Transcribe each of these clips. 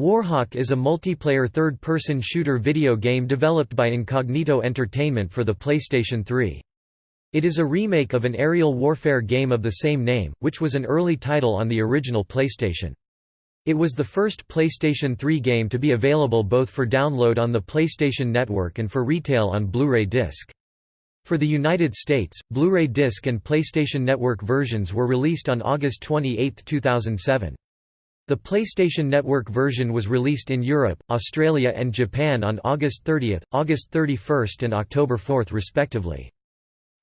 Warhawk is a multiplayer third-person shooter video game developed by Incognito Entertainment for the PlayStation 3. It is a remake of an aerial warfare game of the same name, which was an early title on the original PlayStation. It was the first PlayStation 3 game to be available both for download on the PlayStation Network and for retail on Blu-ray disc. For the United States, Blu-ray disc and PlayStation Network versions were released on August 28, 2007. The PlayStation Network version was released in Europe, Australia and Japan on August 30, August 31 and October 4 respectively.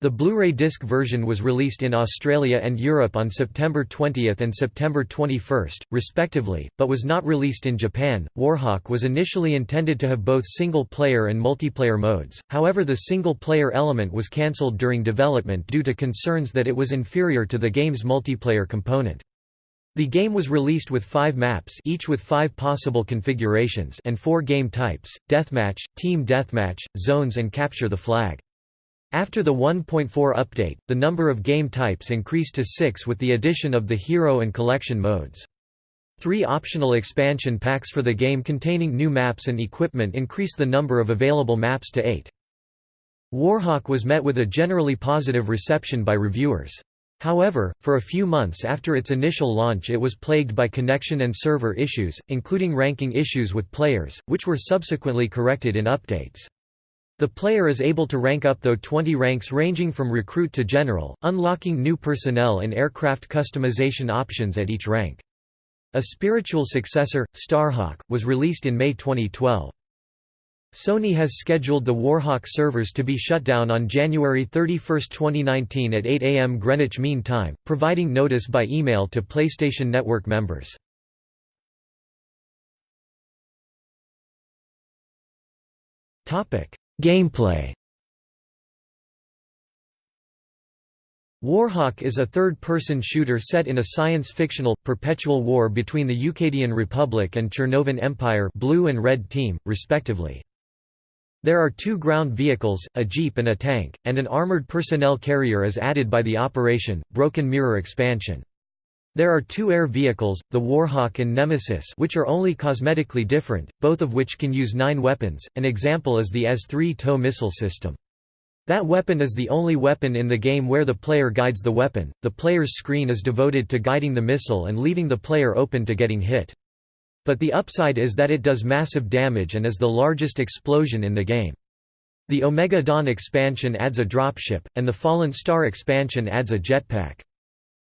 The Blu-ray disc version was released in Australia and Europe on September 20 and September 21, respectively, but was not released in Japan. Warhawk was initially intended to have both single-player and multiplayer modes, however the single-player element was cancelled during development due to concerns that it was inferior to the game's multiplayer component. The game was released with five maps each with five possible configurations and four game types, Deathmatch, Team Deathmatch, Zones and Capture the Flag. After the 1.4 update, the number of game types increased to six with the addition of the Hero and Collection modes. Three optional expansion packs for the game containing new maps and equipment increase the number of available maps to eight. Warhawk was met with a generally positive reception by reviewers. However, for a few months after its initial launch it was plagued by connection and server issues, including ranking issues with players, which were subsequently corrected in updates. The player is able to rank up though 20 ranks ranging from recruit to general, unlocking new personnel and aircraft customization options at each rank. A spiritual successor, Starhawk, was released in May 2012. Sony has scheduled the Warhawk servers to be shut down on January 31, 2019 at 8 am Greenwich Mean Time, providing notice by email to PlayStation Network members. Gameplay Warhawk is a third-person shooter set in a science-fictional, perpetual war between the Eucadian Republic and Chernovan Empire blue and red team, respectively. There are two ground vehicles, a jeep and a tank, and an armored personnel carrier is added by the Operation, Broken Mirror expansion. There are two air vehicles, the Warhawk and Nemesis which are only cosmetically different, both of which can use nine weapons, an example is the S-3 TOW missile system. That weapon is the only weapon in the game where the player guides the weapon, the player's screen is devoted to guiding the missile and leaving the player open to getting hit. But the upside is that it does massive damage and is the largest explosion in the game. The Omega Dawn expansion adds a dropship, and the Fallen Star expansion adds a jetpack.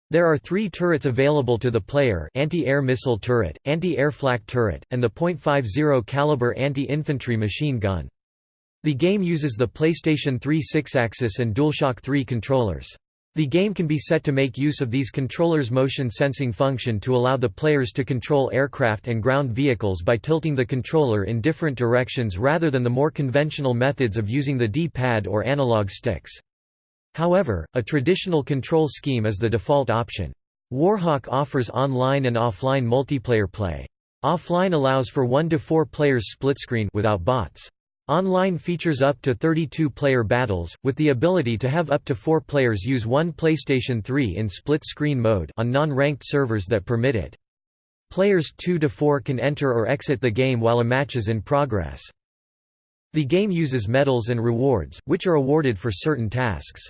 There are three turrets available to the player anti-air missile turret, anti-air flak turret, and the .50 caliber anti-infantry machine gun. The game uses the PlayStation 3 Sixaxis and DualShock 3 controllers. The game can be set to make use of these controllers' motion sensing function to allow the players to control aircraft and ground vehicles by tilting the controller in different directions rather than the more conventional methods of using the D-pad or analog sticks. However, a traditional control scheme is the default option. Warhawk offers online and offline multiplayer play. Offline allows for 1 to 4 players split screen without bots. Online features up to 32-player battles, with the ability to have up to four players use one PlayStation 3 in split-screen mode on non-ranked servers that permit it. Players 2 to 4 can enter or exit the game while a match is in progress. The game uses medals and rewards, which are awarded for certain tasks.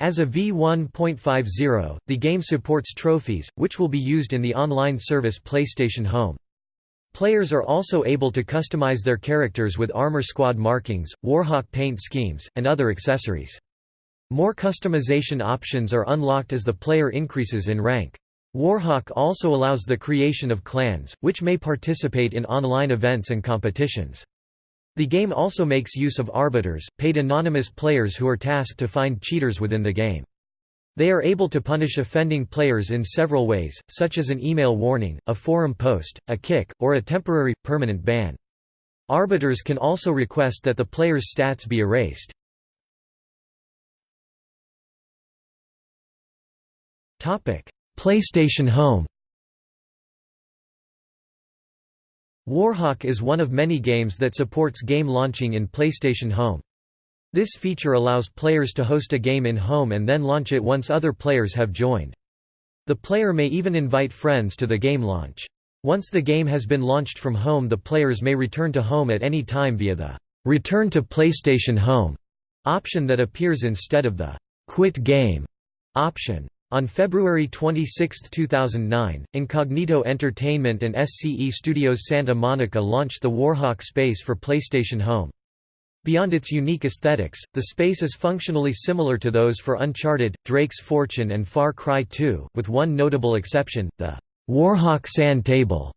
As a V1.50, the game supports trophies, which will be used in the online service PlayStation Home. Players are also able to customize their characters with Armor Squad markings, Warhawk paint schemes, and other accessories. More customization options are unlocked as the player increases in rank. Warhawk also allows the creation of clans, which may participate in online events and competitions. The game also makes use of arbiters, paid anonymous players who are tasked to find cheaters within the game. They are able to punish offending players in several ways, such as an email warning, a forum post, a kick, or a temporary, permanent ban. Arbiters can also request that the player's stats be erased. PlayStation Home Warhawk is one of many games that supports game launching in PlayStation Home. This feature allows players to host a game in home and then launch it once other players have joined. The player may even invite friends to the game launch. Once the game has been launched from home the players may return to home at any time via the «Return to PlayStation Home» option that appears instead of the «Quit Game» option. On February 26, 2009, Incognito Entertainment and SCE Studios Santa Monica launched the Warhawk space for PlayStation Home. Beyond its unique aesthetics, the space is functionally similar to those for Uncharted, Drake's Fortune and Far Cry 2, with one notable exception, the Warhawk Sand Table.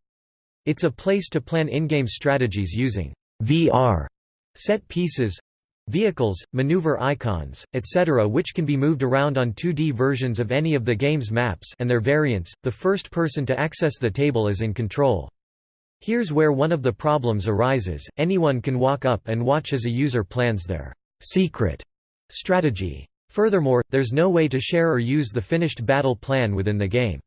It's a place to plan in-game strategies using VR set pieces, vehicles, maneuver icons, etc. which can be moved around on 2D versions of any of the game's maps and their variants. The first person to access the table is in control. Here's where one of the problems arises, anyone can walk up and watch as a user plans their secret strategy. Furthermore, there's no way to share or use the finished battle plan within the game.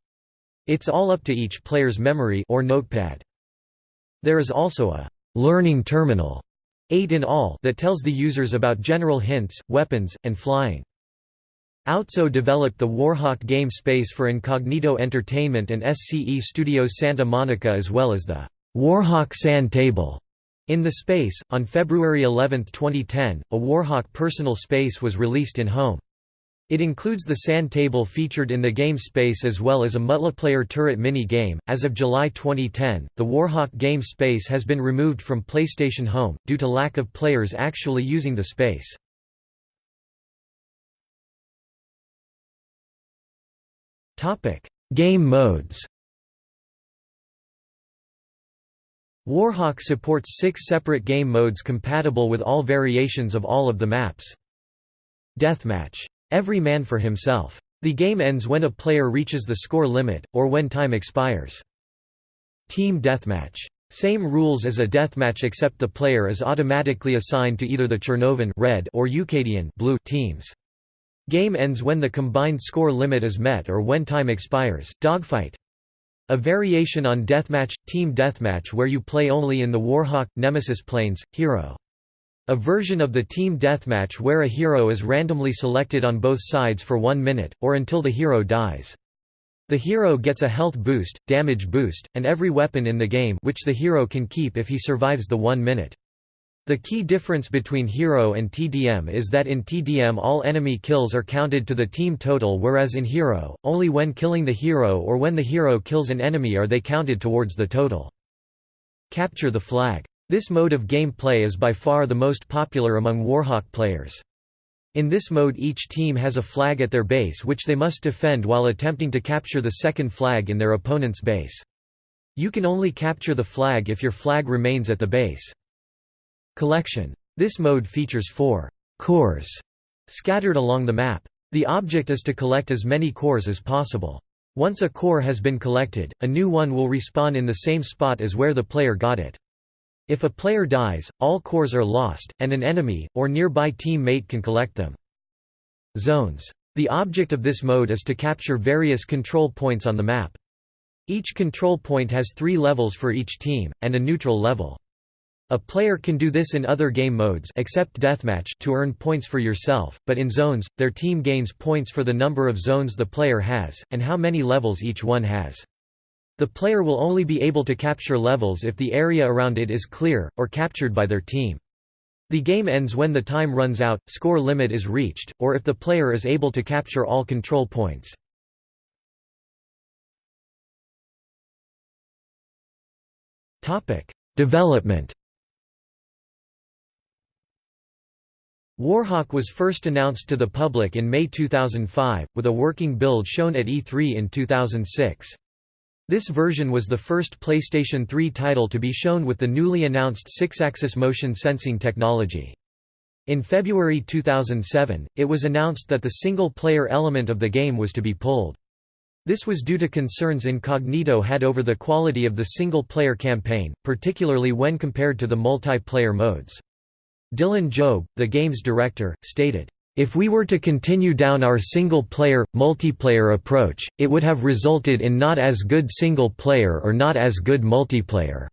It's all up to each player's memory or notepad. There is also a learning terminal, eight in all, that tells the users about general hints, weapons, and flying. Outso developed the Warhawk game space for Incognito Entertainment and SCE Studios Santa Monica as well as the Warhawk Sand Table. In the space, on February 11, 2010, a Warhawk personal space was released in Home. It includes the sand table featured in the game space as well as a multiplayer turret mini game. As of July 2010, the Warhawk game space has been removed from PlayStation Home, due to lack of players actually using the space. Game modes Warhawk supports six separate game modes compatible with all variations of all of the maps. Deathmatch. Every man for himself. The game ends when a player reaches the score limit, or when time expires. Team Deathmatch. Same rules as a deathmatch except the player is automatically assigned to either the Chernovan red or Eucadian blue teams. Game ends when the combined score limit is met or when time expires. Dogfight. A variation on Deathmatch, Team Deathmatch where you play only in the Warhawk, Nemesis planes, Hero. A version of the Team Deathmatch where a hero is randomly selected on both sides for one minute, or until the hero dies. The hero gets a health boost, damage boost, and every weapon in the game which the hero can keep if he survives the one minute. The key difference between Hero and TDM is that in TDM all enemy kills are counted to the team total whereas in Hero, only when killing the hero or when the hero kills an enemy are they counted towards the total. Capture the flag. This mode of gameplay is by far the most popular among Warhawk players. In this mode each team has a flag at their base which they must defend while attempting to capture the second flag in their opponent's base. You can only capture the flag if your flag remains at the base. Collection. This mode features four cores scattered along the map. The object is to collect as many cores as possible. Once a core has been collected, a new one will respawn in the same spot as where the player got it. If a player dies, all cores are lost, and an enemy, or nearby teammate can collect them. Zones. The object of this mode is to capture various control points on the map. Each control point has three levels for each team, and a neutral level. A player can do this in other game modes except deathmatch to earn points for yourself, but in zones, their team gains points for the number of zones the player has, and how many levels each one has. The player will only be able to capture levels if the area around it is clear, or captured by their team. The game ends when the time runs out, score limit is reached, or if the player is able to capture all control points. Development Warhawk was first announced to the public in May 2005, with a working build shown at E3 in 2006. This version was the first PlayStation 3 title to be shown with the newly announced Sixaxis motion sensing technology. In February 2007, it was announced that the single-player element of the game was to be pulled. This was due to concerns Incognito had over the quality of the single-player campaign, particularly when compared to the multiplayer modes. Dylan Jobe, the game's director, stated, if we were to continue down our single-player, multiplayer approach, it would have resulted in not as good single-player or not as good multiplayer.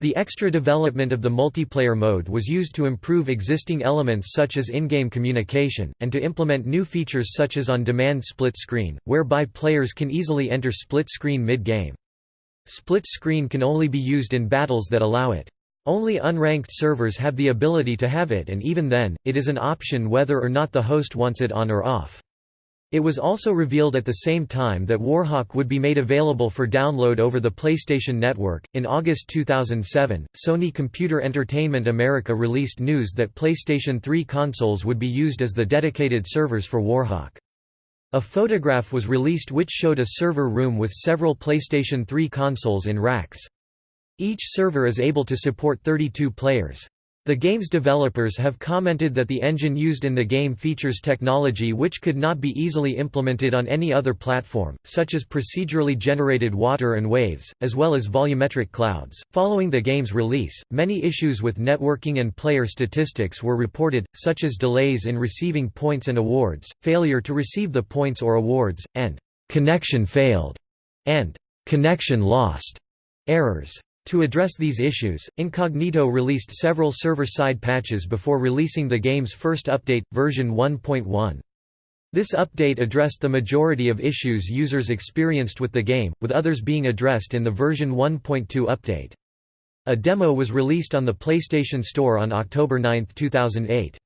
The extra development of the multiplayer mode was used to improve existing elements such as in-game communication, and to implement new features such as on-demand split screen, whereby players can easily enter split screen mid-game. Split screen can only be used in battles that allow it. Only unranked servers have the ability to have it and even then, it is an option whether or not the host wants it on or off. It was also revealed at the same time that Warhawk would be made available for download over the PlayStation Network. In August 2007, Sony Computer Entertainment America released news that PlayStation 3 consoles would be used as the dedicated servers for Warhawk. A photograph was released which showed a server room with several PlayStation 3 consoles in racks. Each server is able to support 32 players. The game's developers have commented that the engine used in the game features technology which could not be easily implemented on any other platform, such as procedurally generated water and waves, as well as volumetric clouds. Following the game's release, many issues with networking and player statistics were reported, such as delays in receiving points and awards, failure to receive the points or awards, and connection failed and connection lost errors. To address these issues, Incognito released several server-side patches before releasing the game's first update, version 1.1. This update addressed the majority of issues users experienced with the game, with others being addressed in the version 1.2 update. A demo was released on the PlayStation Store on October 9, 2008.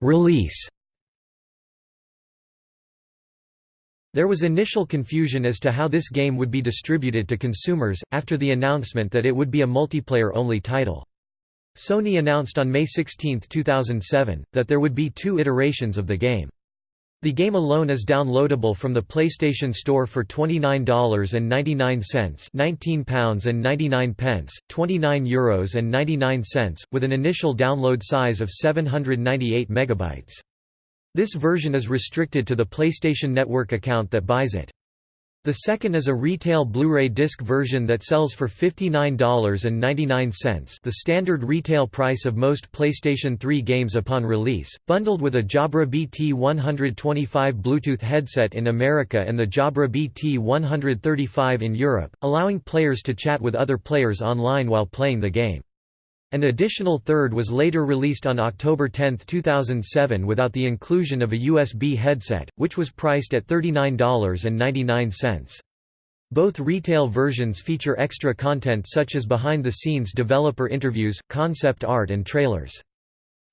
Release There was initial confusion as to how this game would be distributed to consumers, after the announcement that it would be a multiplayer-only title. Sony announced on May 16, 2007, that there would be two iterations of the game. The game alone is downloadable from the PlayStation Store for $29.99 £19.99, €29.99, with an initial download size of 798 megabytes. This version is restricted to the PlayStation Network account that buys it. The second is a retail Blu-ray disc version that sells for $59.99 the standard retail price of most PlayStation 3 games upon release, bundled with a Jabra BT125 Bluetooth headset in America and the Jabra BT135 in Europe, allowing players to chat with other players online while playing the game. An additional third was later released on October 10, 2007 without the inclusion of a USB headset, which was priced at $39.99. Both retail versions feature extra content such as behind-the-scenes developer interviews, concept art and trailers.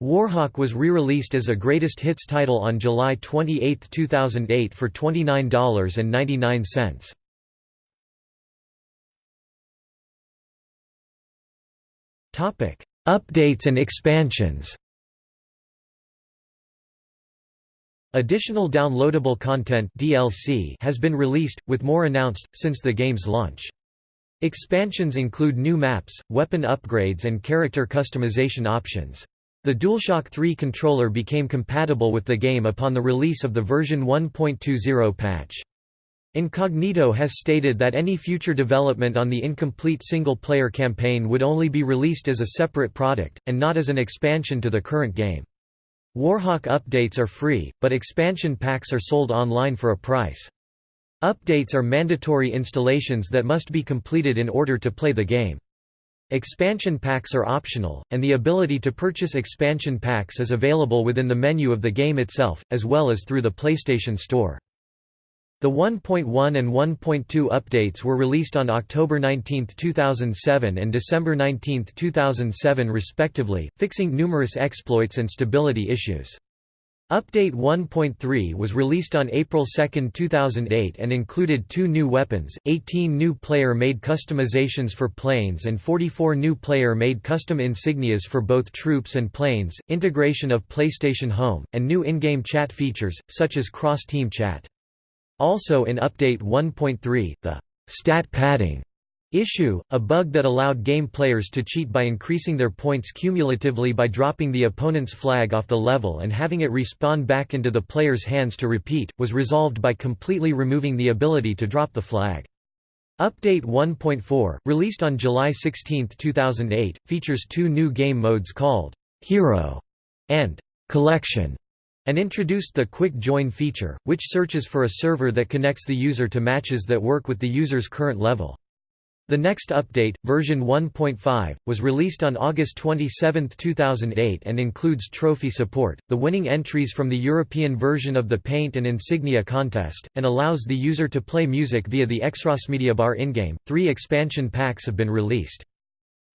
Warhawk was re-released as a greatest hits title on July 28, 2008 for $29.99. Updates and expansions. Additional downloadable content DLC has been released, with more announced, since the game's launch. Expansions include new maps, weapon upgrades and character customization options. The DualShock 3 controller became compatible with the game upon the release of the version 1.20 patch. Incognito has stated that any future development on the incomplete single-player campaign would only be released as a separate product, and not as an expansion to the current game. Warhawk updates are free, but expansion packs are sold online for a price. Updates are mandatory installations that must be completed in order to play the game. Expansion packs are optional, and the ability to purchase expansion packs is available within the menu of the game itself, as well as through the PlayStation Store. The 1.1 and 1.2 updates were released on October 19, 2007 and December 19, 2007 respectively, fixing numerous exploits and stability issues. Update 1.3 was released on April 2, 2008 and included two new weapons, 18 new player-made customizations for planes and 44 new player-made custom insignias for both troops and planes, integration of PlayStation Home, and new in-game chat features, such as cross-team chat. Also in Update 1.3, the stat padding issue, a bug that allowed game players to cheat by increasing their points cumulatively by dropping the opponent's flag off the level and having it respawn back into the player's hands to repeat, was resolved by completely removing the ability to drop the flag. Update 1.4, released on July 16, 2008, features two new game modes called Hero and Collection and introduced the Quick Join feature, which searches for a server that connects the user to matches that work with the user's current level. The next update, version 1.5, was released on August 27, 2008 and includes trophy support, the winning entries from the European version of the Paint and Insignia contest, and allows the user to play music via the Media bar in-game. Three expansion packs have been released.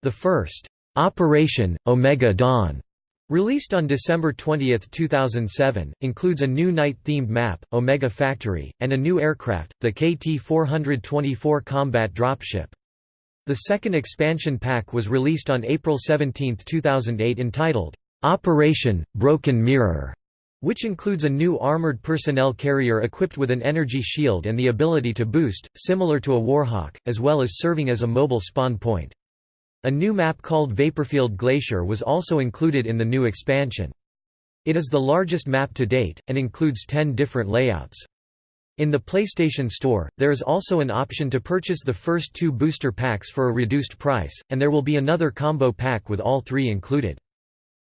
The first, Operation Omega Dawn, Released on December 20, 2007, includes a new night-themed map, Omega Factory, and a new aircraft, the KT-424 combat dropship. The second expansion pack was released on April 17, 2008 entitled, "'Operation, Broken Mirror' which includes a new armored personnel carrier equipped with an energy shield and the ability to boost, similar to a Warhawk, as well as serving as a mobile spawn point. A new map called Vaporfield Glacier was also included in the new expansion. It is the largest map to date, and includes 10 different layouts. In the PlayStation Store, there is also an option to purchase the first two booster packs for a reduced price, and there will be another combo pack with all three included.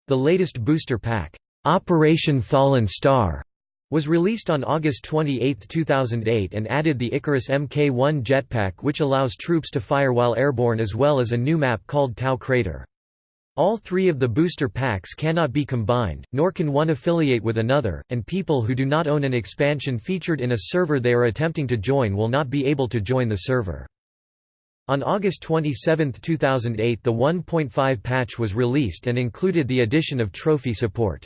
The latest booster pack, Operation Fallen Star, was released on August 28, 2008 and added the Icarus Mk1 jetpack which allows troops to fire while airborne as well as a new map called Tau Crater. All three of the booster packs cannot be combined, nor can one affiliate with another, and people who do not own an expansion featured in a server they are attempting to join will not be able to join the server. On August 27, 2008 the 1.5 patch was released and included the addition of trophy support.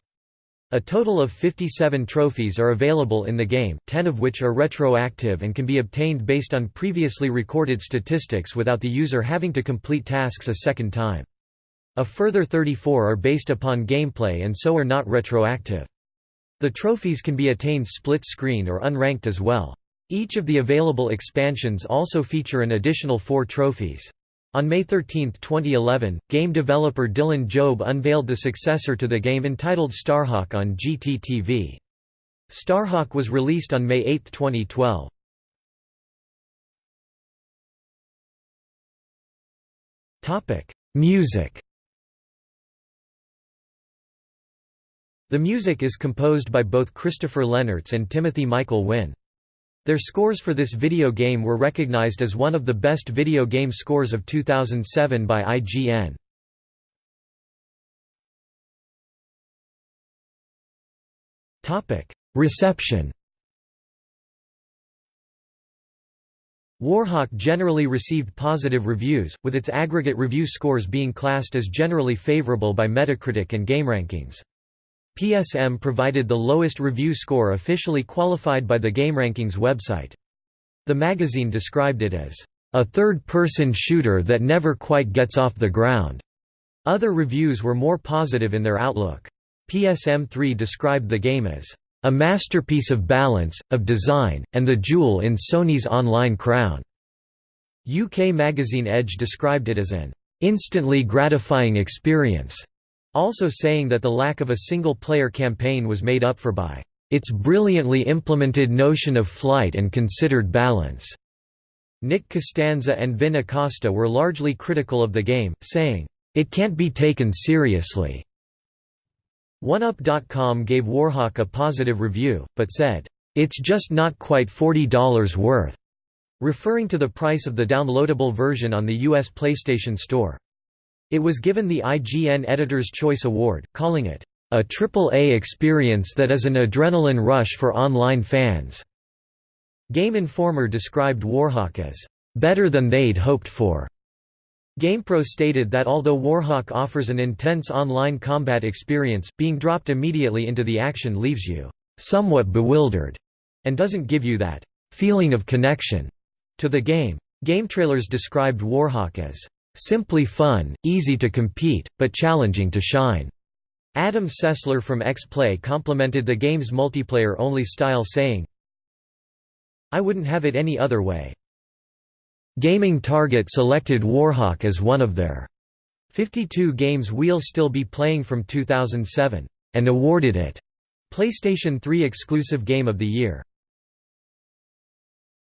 A total of 57 trophies are available in the game, 10 of which are retroactive and can be obtained based on previously recorded statistics without the user having to complete tasks a second time. A further 34 are based upon gameplay and so are not retroactive. The trophies can be attained split-screen or unranked as well. Each of the available expansions also feature an additional four trophies. On May 13, 2011, game developer Dylan Jobe unveiled the successor to the game entitled Starhawk on GTTV. Starhawk was released on May 8, 2012. Music The music is composed by both Christopher Lennertz and Timothy Michael Wynn. Their scores for this video game were recognized as one of the best video game scores of 2007 by IGN. Reception Warhawk generally received positive reviews, with its aggregate review scores being classed as generally favorable by Metacritic and GameRankings. PSM provided the lowest review score officially qualified by the GameRankings website. The magazine described it as, "...a third-person shooter that never quite gets off the ground." Other reviews were more positive in their outlook. PSM3 described the game as, "...a masterpiece of balance, of design, and the jewel in Sony's online crown." UK magazine Edge described it as an, "...instantly gratifying experience." Also saying that the lack of a single-player campaign was made up for by its brilliantly implemented notion of flight and considered balance. Nick Costanza and Vin Acosta were largely critical of the game, saying, "...it can't be taken seriously." OneUp.com gave Warhawk a positive review, but said, "...it's just not quite $40 worth," referring to the price of the downloadable version on the US PlayStation Store. It was given the IGN Editor's Choice Award, calling it, "...a triple-A experience that is an adrenaline rush for online fans." Game Informer described Warhawk as, "...better than they'd hoped for." GamePro stated that although Warhawk offers an intense online combat experience, being dropped immediately into the action leaves you somewhat bewildered, and doesn't give you that feeling of connection to the game. GameTrailers described Warhawk as Simply fun, easy to compete, but challenging to shine. Adam Sessler from X-Play complimented the game's multiplayer-only style saying, I wouldn't have it any other way. Gaming Target selected Warhawk as one of their 52 games we'll still be playing from 2007, and awarded it PlayStation 3 Exclusive Game of the Year.